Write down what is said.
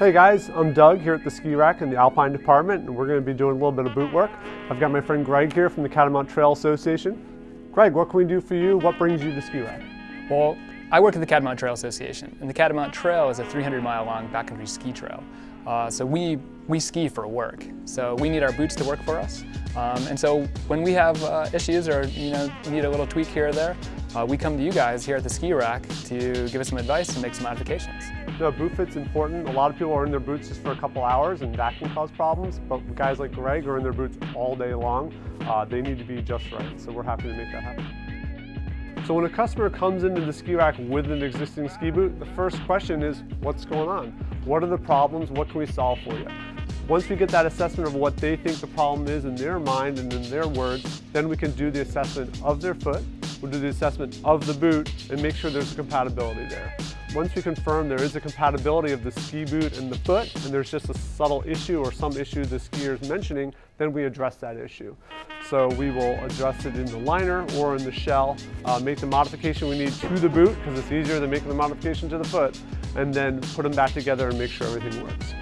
Hey guys, I'm Doug here at the Ski Rack in the Alpine department and we're going to be doing a little bit of boot work. I've got my friend Greg here from the Catamount Trail Association. Greg, what can we do for you? What brings you to Ski Rack? Well, I work at the Catamount Trail Association and the Catamount Trail is a 300 mile long backcountry ski trail. Uh, so we, we ski for work. So we need our boots to work for us. Um, and so when we have uh, issues or you know need a little tweak here or there, uh, we come to you guys here at the ski rack to give us some advice and make some modifications. No, boot fit's important. A lot of people are in their boots just for a couple hours and that can cause problems, but guys like Greg are in their boots all day long. Uh, they need to be just right, so we're happy to make that happen. So when a customer comes into the ski rack with an existing ski boot, the first question is, what's going on? What are the problems? What can we solve for you? Once we get that assessment of what they think the problem is in their mind and in their words, then we can do the assessment of their foot, we'll do the assessment of the boot and make sure there's compatibility there. Once we confirm there is a compatibility of the ski boot and the foot, and there's just a subtle issue or some issue the skier is mentioning, then we address that issue. So we will address it in the liner or in the shell, uh, make the modification we need to the boot, because it's easier than making the modification to the foot, and then put them back together and make sure everything works.